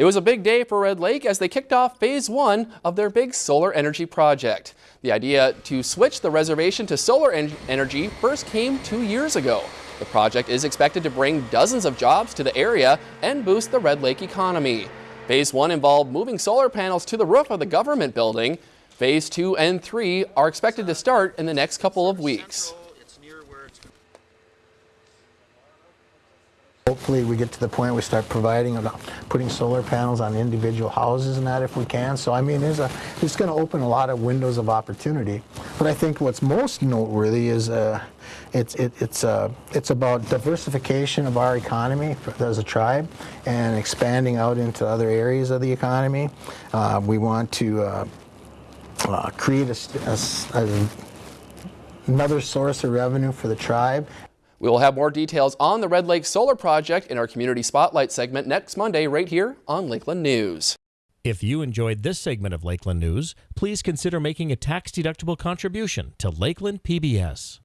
It was a big day for Red Lake as they kicked off phase one of their big solar energy project. The idea to switch the reservation to solar en energy first came two years ago. The project is expected to bring dozens of jobs to the area and boost the Red Lake economy. Phase one involved moving solar panels to the roof of the government building. Phase two and three are expected to start in the next couple of weeks. Hopefully we get to the point we start providing, putting solar panels on individual houses and that if we can. So I mean, there's a, it's going to open a lot of windows of opportunity. But I think what's most noteworthy is uh, it's it, it's uh, it's about diversification of our economy as a tribe and expanding out into other areas of the economy. Uh, we want to uh, uh, create a, a, a another source of revenue for the tribe we will have more details on the Red Lake Solar Project in our Community Spotlight segment next Monday right here on Lakeland News. If you enjoyed this segment of Lakeland News, please consider making a tax-deductible contribution to Lakeland PBS.